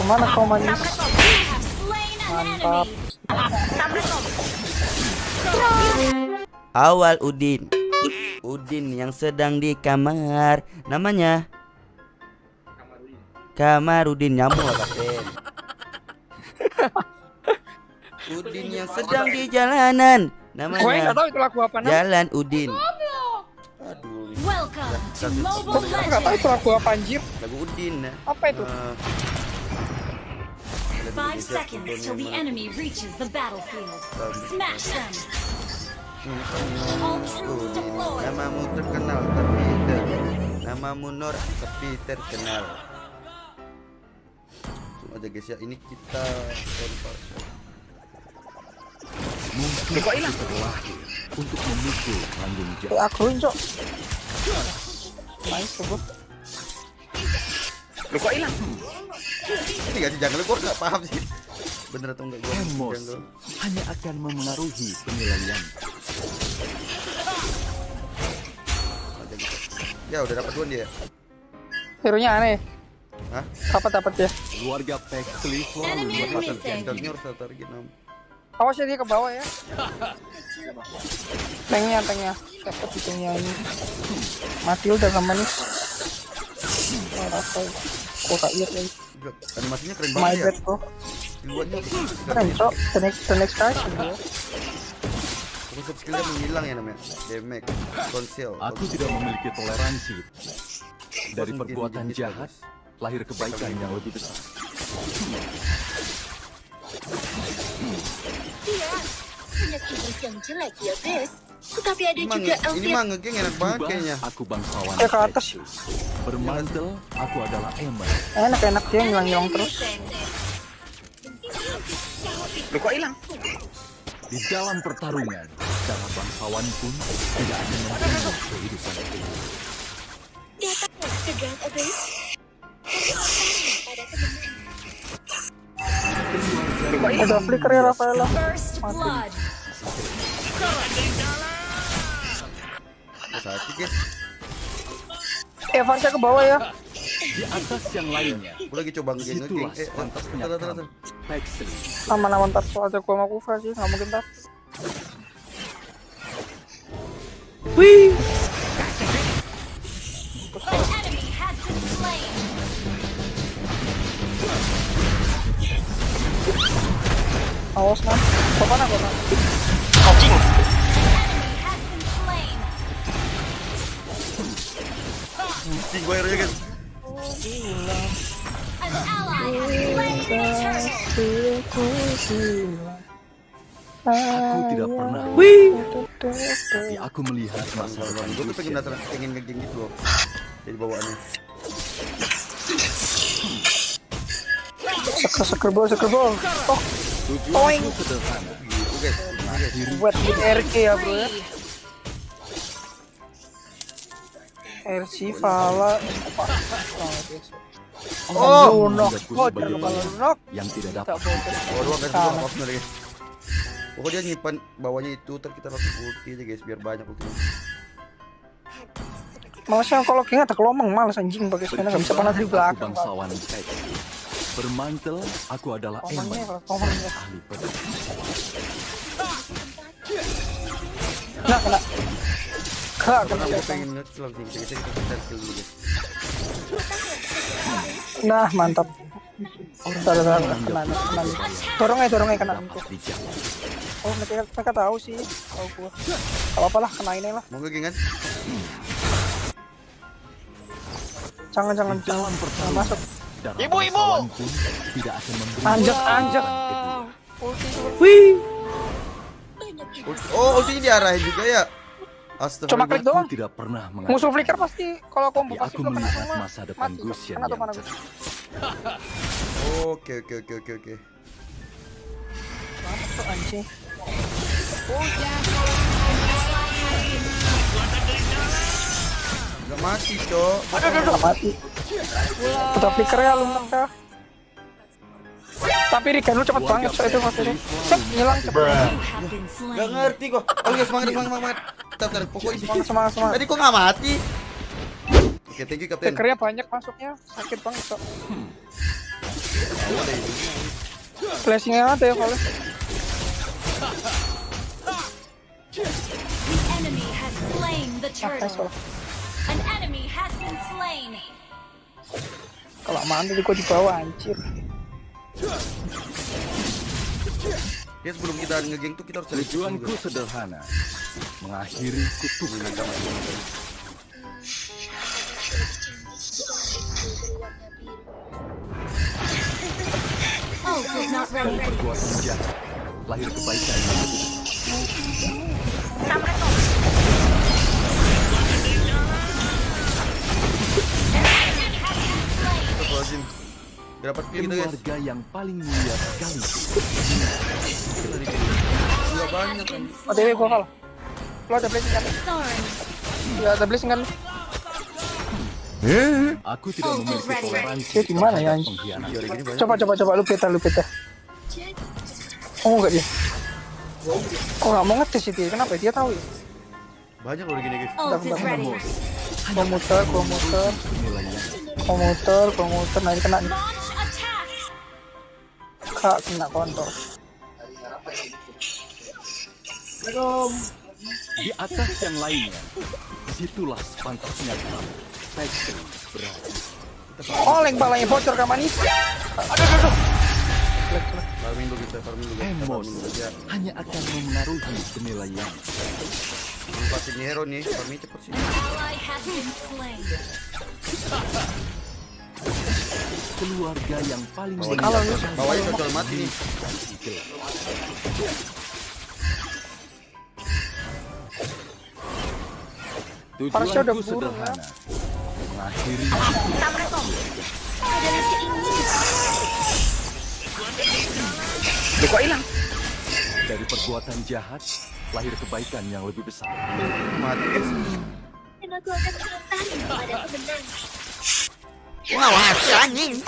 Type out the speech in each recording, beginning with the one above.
Ke mana kau manis? Mantap. Awal Udin. Udin yang sedang di kamar. Namanya Kamarudin nyamuk lah kapten. Udin yang sedang di jalanan. Namanya. Jalan Udin. Aduh, Welcome to Mobile Gue nggak tahu itu Legends. lagu apa anjir. lagu Udin. Apa itu? Eh, Five seconds till the enemy reaches the battlefield. Smash them. All troops deployed. namamu terkenal tapi ter namamu Nur tapi terkenal. Langsung aja guys ya, ini kita. Mungkin aku terlahir untuk memukul tanggung jawab. aku. Nice tuh gua. Lu kok hilang? Ini gak sih jungle gua nggak paham sih. Bener atau enggak gua Emosi jungle. hanya akan memengaruhi penilaian. Ya udah dapat dua dia. Hero nya aneh. Hah? Dapat dapat ya. Keluarga Pexley selalu Enemy mendapatkan missing. Jangkaunya harus target enam. Awas ya dia ke bawah ya. Tanknya tanknya. Dapat di tanknya ini. Mati udah sama nih. Apa ya? Kok tak lihat lagi. Animasinya keren My banget ya. bad bro. Duluannya Keren cok. The next the next version bro. Konsep skillnya menghilang ya namanya. Damage, konsil. Aku tidak memiliki toleransi. Dari perbuatan jahat, lahir kebaikan yang lebih besar. Iya, banyak iblis yang jelek ya, Bes. Tetapi ada Emang juga ini outfit mah ngegeng enak banget kayaknya. aku bangsawan Eh, ke atas. Bermantel, aku adalah Emma. Enak enak dia ngilang ngilang terus. Lu kok hilang? Di dalam pertarungan, cara bangsawan pun tidak akan membunuh kehidupan ini. datang kok hilang? Udah flicker ya Rafaela. Oh, sakit guys. Eh Varsha ke bawah ya. Di atas yang lainnya, Gue lagi coba ngegeng. situlah Eh, tar, tar, tar, tar. Pexley. Aman aman ntar soalnya gua sama Kufa sih nggak mungkin been slain. Awas man. Kapan aku man? Anjing. Pusing gue guys. Aku tidak pernah, tapi aku melihat masa depan Gue tuh pengen datang pengen ngegeng gitu loh. Jadi bawaannya. Seker seker bol seker bol. Oh buat di RK ya bro RC Vala. Oh, Oh, musuh lunok. yang tidak dapat. Oh, dua guys, Sama. dua maaf guys. Pokoknya dia nyimpan bawahnya itu, ntar kita langsung ulti aja guys, biar banyak ultinya. Malasnya kalau kayaknya tak kelomang males anjing pakai sepeda nggak bisa panas di belakang. Bangsawan Pexley. Bermantel, aku adalah ya. ahli pedang. Kena kena. Nah mantap. Tar tar kena kena. Dorong aja dorong aja kena. Oh mereka mereka tahu sih. Tahu gua. Gak apa lah kena ini lah. Mau ngegeng kan? Jangan jangan jangan jangan masuk. Ibu, ibu! tidak akan memberi Anjak anjak. iblis Ulti- Oh, ultinya diarahin juga ya. Astaga. Cuma klik doang. Tidak pernah Musuh flicker pasti kalau combo pasti aku melihat semua. masa depan. Gusian yang gua. Oke, oke, oke, oke, oke. Tuh, anjing. Gak mati, Cok. Aduh aduh aduh mati. Kita flicker ya lu ya. Tapi Riken lu cepet banget so itu maksudnya. Cep ngilang cepet. Gak ngerti kok. Oh iya, semangat, semangat, semangat. Bentar. Pokoknya Semangat semangat semangat. Tadi kok gak mati? Oke, thank you, Kapten. Flickernya banyak masuknya sakit banget so. flashingnya ada ya kalau The enemy has slain the nice turtle. kalau An enemy has been slain. kalau mana tadi gua di bawah anjir Ya sebelum kita ngegeng tuh kita harus cari Tujuanku sederhana, mengakhiri kutukan Ult is not ready. lahir kebaikan. Yang Gak dapat kill kita guys. Keluarga yang paling mulia sekaligus. Gak banyak kan. OTW gua kalau lo ada blessing kan ya ada blessing kan Aku tidak Oh, memiliki toleransi Dia di mana ya, gini banyak. coba coba coba lu peta lu peta oh enggak dia oh nggak mau ngetes itu ya kenapa dia tahu ya Banyak loh gini guys. Ult is ready. gua muter gua muter Nilai yang gua muter gua muter nanti kena nih. Kak kena kontol di atas yang lainnya, di situlah pantasnya kamu. Pexel berada. oh bocor ke manis aduh aduh aduh Jelek, jelek. Farming dulu kita, farming dulu. Kita Emos farming dulu aja. hanya akan memengaruhi penilaian. Manfaatin nih hero nih, farming cepet sih. Keluarga yang paling Kalau bawahnya cocol mati nih. Tujuanku sederhana, mengakhiri kok hilang? dari perbuatan jahat, lahir kebaikan yang lebih besar. Mati. Dan aku akan pada. Game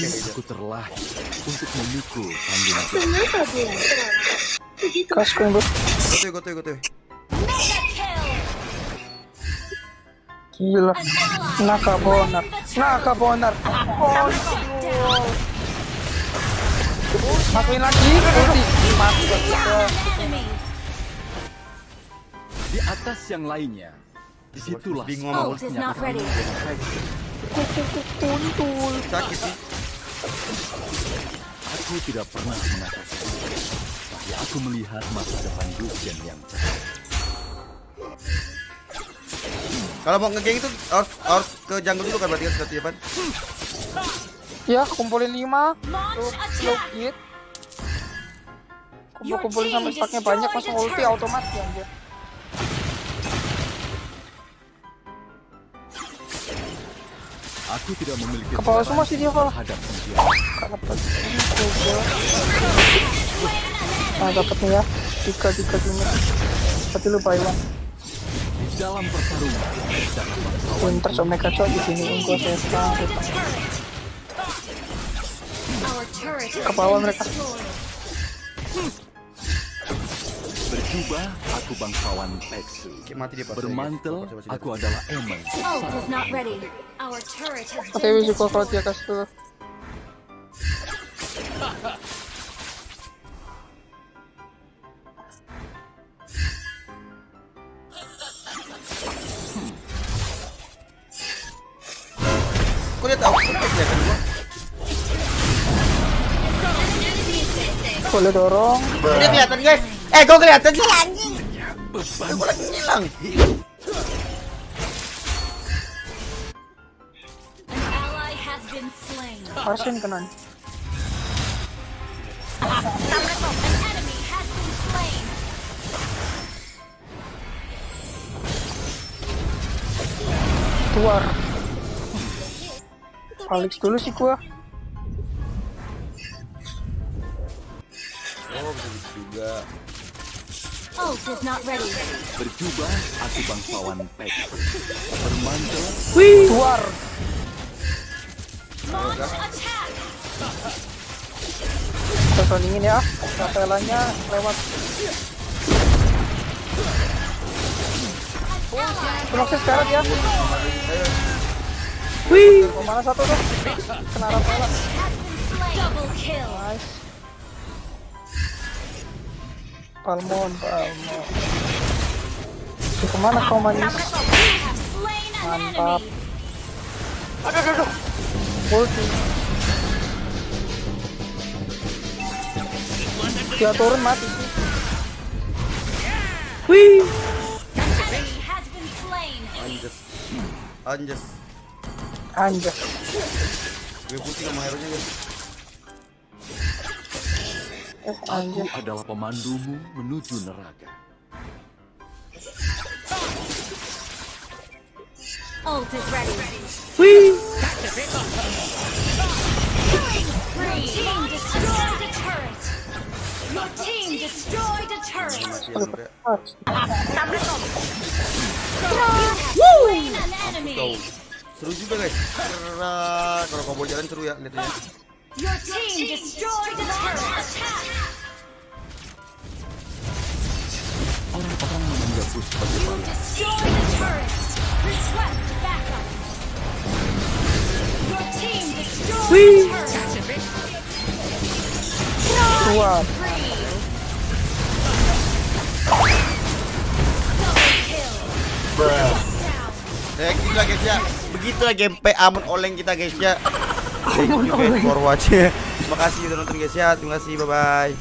kayak gitu. Aku terlahir untuk memikul. Mengapa bulan terawat? Begitu kas gue bro Gotoy, gotoy, gotoy. Gila naka bonar naka bonar oh masukin lagi mati enemy. Di atas yang lainnya, di situlah Bingung sama Ult is not ready. kuntul Sakit sih. Aku tidak pernah mengatakan, tapi aku melihat masa depan Lucian yang cerah. Kalau mau ngegeng itu harus harus ke jungle dulu kan berarti kan satu Pan. ya kumpulin lima Launch lo attack. git kumpul kumpulin sampai stacknya banyak langsung ulti otomatis anjir Aku tidak memiliki Kepala semua sih dia, terhadap pengkhianatan. dapat nah dapat nih ya. Tiga tiga gini tapi lupa Iwan Di dalam pertarungan, so mereka cowok di sini unggul saya sekarang Our turret has Ke bawah been mereka. destroyed. Berjubah, aku bangsawan Peksu. Bermantel, aku adalah Emon. Ult is not ready. Our turret has been kalau dia kasih dulu Kok dia tahu? Kok gua? boleh dorong dia kelihatan guys? Eh, gua kelihatan sih anjing. Gua lagi hilang. An ally has been slain. Arsen kena nih. An enemy has been slain. keluar Alex dulu sih gua Oh, bisa juga. Berjubah, aku bangsawan Peksu. Bermantel, keluar. Kita soundingin ya. Kapelanya lewat. Termasuk sekarang ya. Wih, ke mana satu tuh? Kena kill. Nice. Palmon, Palmon. Tuh, ke mana kau manis? Mantap. Aduh, aduh, aduh. Ulti. Dia turun mati. Wih. Anjas. Anjas. Anjir. Gue putih sama hero nya guys. Aku adalah pemandumu menuju neraka. Ult is ready. Wih. Your team destroyed a turret. Your team destroyed a turret. Mati sampai. You have slain an enemy. Kau. Seru juga guys. Kalau kau jalan seru ya lihatnya. Your team destroyed a turret. Attack. Orang-orang menganggapku sebagai turret. Request backup. Your team destroyed turret. Ya guys ya. Begitulah gameplay Amon Oleng kita guys ya. Thank you guys for watching. Terima kasih udah nonton guys ya. Terima kasih bye bye.